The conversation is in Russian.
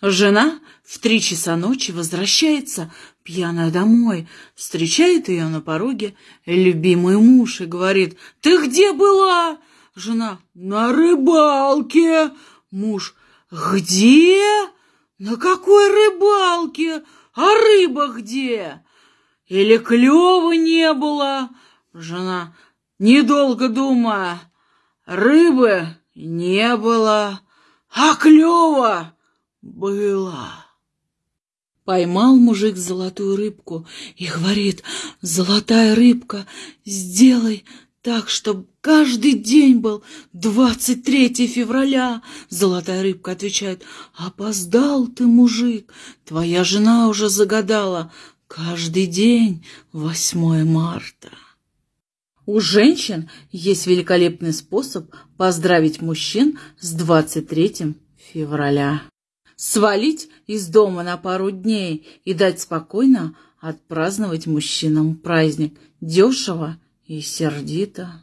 Жена в три часа ночи возвращается пьяная домой, встречает ее на пороге любимый муж и говорит, «Ты где была?» Жена, «На рыбалке». Муж, «Где? На какой рыбалке? А рыба где?» Или клёва не было? Жена, недолго думая, рыбы не было, а клёва было. Поймал мужик золотую рыбку и говорит, «Золотая рыбка, сделай так, чтобы каждый день был 23 февраля». Золотая рыбка отвечает, «Опоздал ты, мужик, твоя жена уже загадала, каждый день 8 марта». У женщин есть великолепный способ поздравить мужчин с 23 февраля. Свалить из дома на пару дней и дать спокойно отпраздновать мужчинам праздник. Дешево и сердито.